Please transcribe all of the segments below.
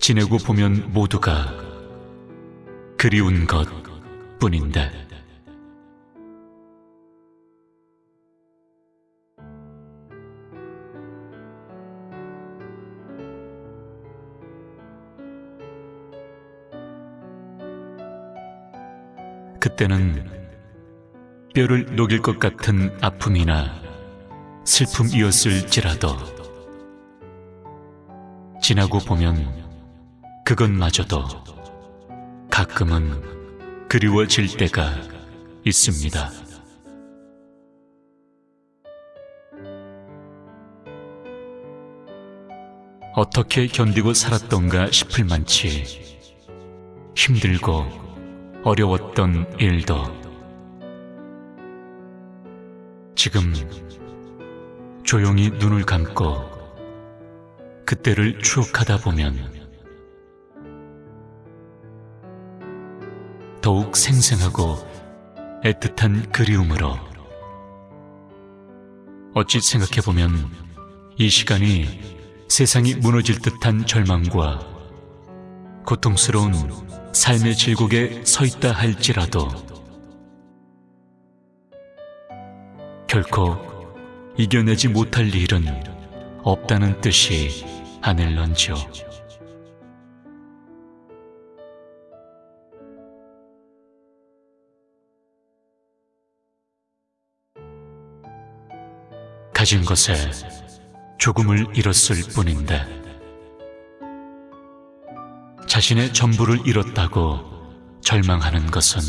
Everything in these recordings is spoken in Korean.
지내고 보면 모두가 그리운 것 뿐인데. 그때는 뼈를 녹일 것 같은 아픔이나 슬픔이었을지라도 지나고 보면 그것마저도 가끔은 그리워질 때가 있습니다. 어떻게 견디고 살았던가 싶을 만치 힘들고 어려웠던 일도 지금 조용히 눈을 감고 그때를 추억하다 보면 더욱 생생하고 애틋한 그리움으로 어찌 생각해보면 이 시간이 세상이 무너질 듯한 절망과 고통스러운 삶의 질곡에 서 있다 할지라도 결코 이겨내지 못할 일은 없다는 뜻이 아닐런지요. 가진 것에 조금을 잃었을 뿐인데 자신의 전부를 잃었다고 절망하는 것은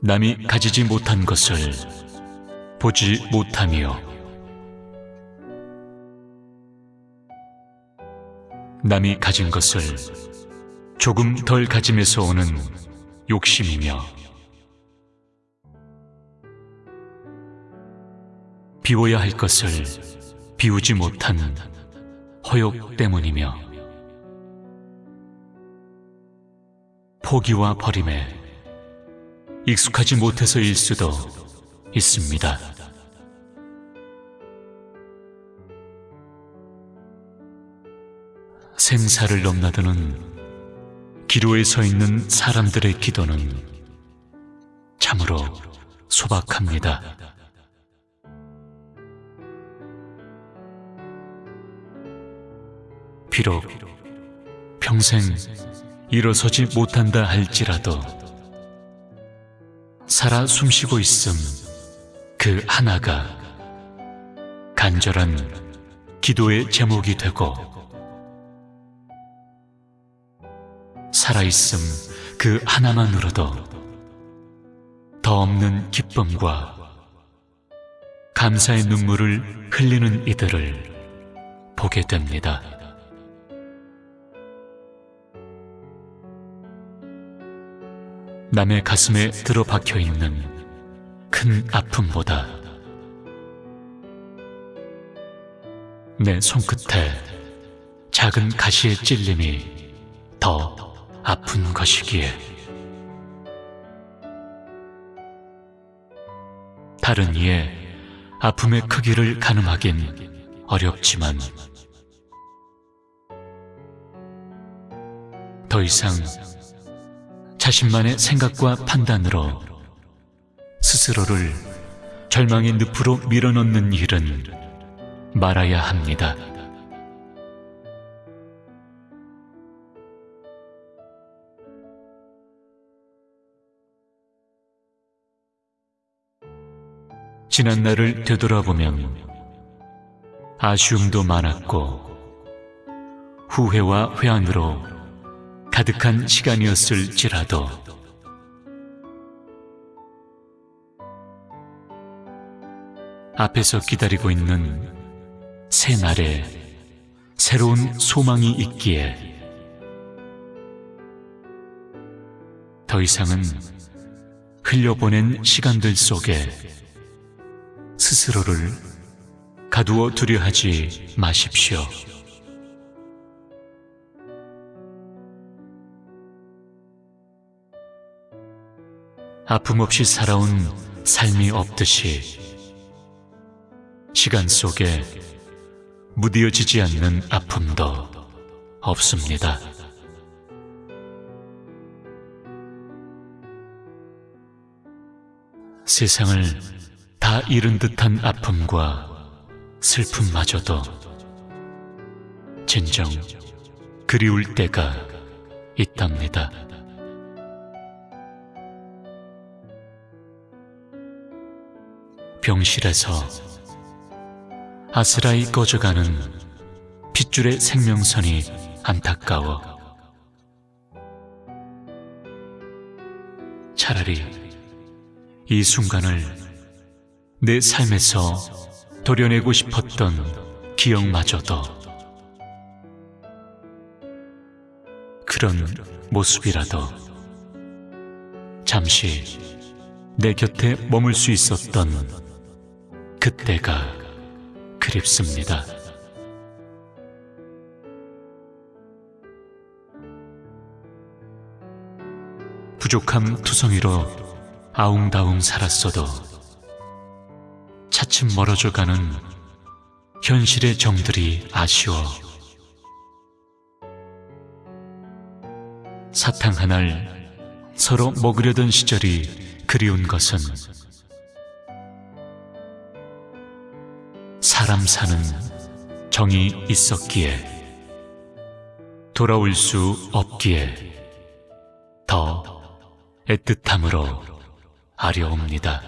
남이 가지지 못한 것을 보지 못함이요. 남이 가진 것을 조금 덜 가짐에서 오는 욕심이며 비워야 할 것을 비우지 못한 허욕 때문이며 포기와 버림에 익숙하지 못해서일 수도 있습니다. 생사를 넘나드는 기로에 서 있는 사람들의 기도는 참으로 소박합니다. 비록 평생 일어서지 못한다 할지라도 살아 숨쉬고 있음 그 하나가 간절한 기도의 제목이 되고 살아있음 그 하나만으로도 더 없는 기쁨과 감사의 눈물을 흘리는 이들을 보게 됩니다. 남의 가슴에 들어박혀 있는 큰 아픔보다 내 손끝에 작은 가시의 찔림이 더 아픈 것이기에 다른 이의 아픔의 크기를 가늠하긴 어렵지만 더 이상 자신만의 생각과 판단으로 스스로를 절망의 늪으로 밀어넣는 일은 말아야 합니다. 지난 날을 되돌아보면 아쉬움도 많았고 후회와 회한으로 가득한 시간이었을지라도 앞에서 기다리고 있는 새 날에 새로운 소망이 있기에 더 이상은 흘려보낸 시간들 속에 스스로를 가두어 두려 하지 마십시오. 아픔 없이 살아온 삶이 없듯이 시간 속에 무디어지지 않는 아픔도 없습니다. 세상을 다 잃은 듯한 아픔과 슬픔마저도 진정 그리울 때가 있답니다. 병실에서 아스라이 꺼져가는 핏줄의 생명선이 안타까워. 차라리 이 순간을 내 삶에서 도려내고 싶었던 기억마저도 그런 모습이라도 잠시 내 곁에 머물 수 있었던 그때가 그립습니다. 부족함 투성이로 아웅다웅 살았어도 차츰 멀어져 가는 현실의 정들이 아쉬워 사탕 하나를 서로 먹으려던 시절이 그리운 것은 사람 사는 정이 있었기에 돌아올 수 없기에 더 애틋함으로 아려옵니다.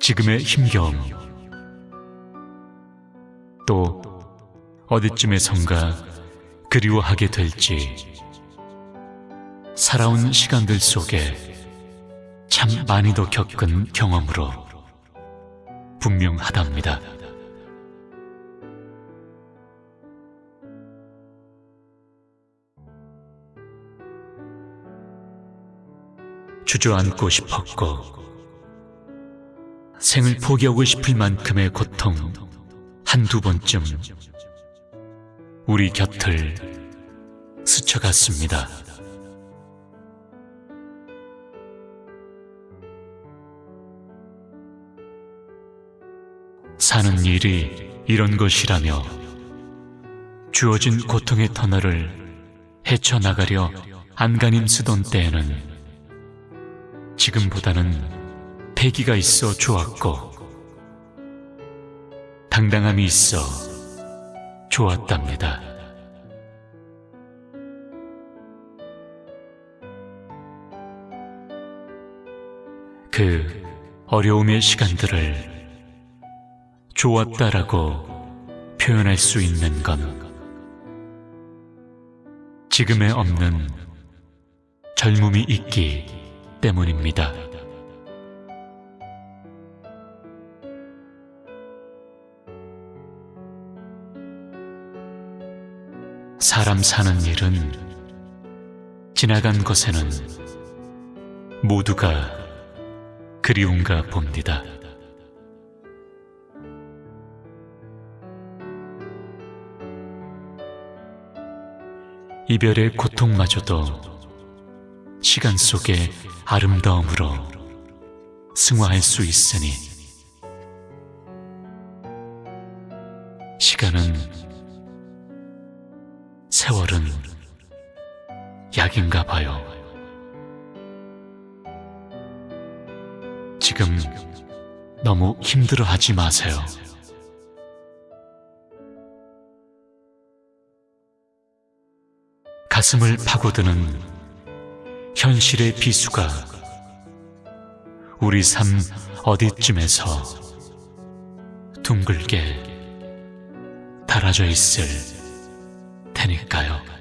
지금의 힘겨움 또 어디쯤에선가 그리워하게 될지 살아온 시간들 속에 참 많이도 겪은 경험으로 분명하답니다. 주저앉고 싶었고 생을 포기하고 싶을 만큼의 고통 한두 번쯤 우리 곁을 스쳐갔습니다. 사는 일이 이런 것이라며 주어진 고통의 터널을 헤쳐나가려 안간힘 쓰던 때에는 지금보다는 패기가 있어 좋았고 당당함이 있어 좋았답니다. 그 어려움의 시간들을 좋았다라고 표현할 수 있는 건 지금에 없는 젊음이 있기 때문입니다. 사람 사는 일은 지나간 것에는 모두가 그리운가 봅니다. 이별의 고통마저도 시간 속의 아름다움으로 승화할 수 있으니 시간은 세월은 약인가 봐요. 지금 너무 힘들어 하지 마세요. 가슴을 파고드는 현실의 비수가 우리 삶 어디쯤에서 둥글게 달아져 있을 테니까요.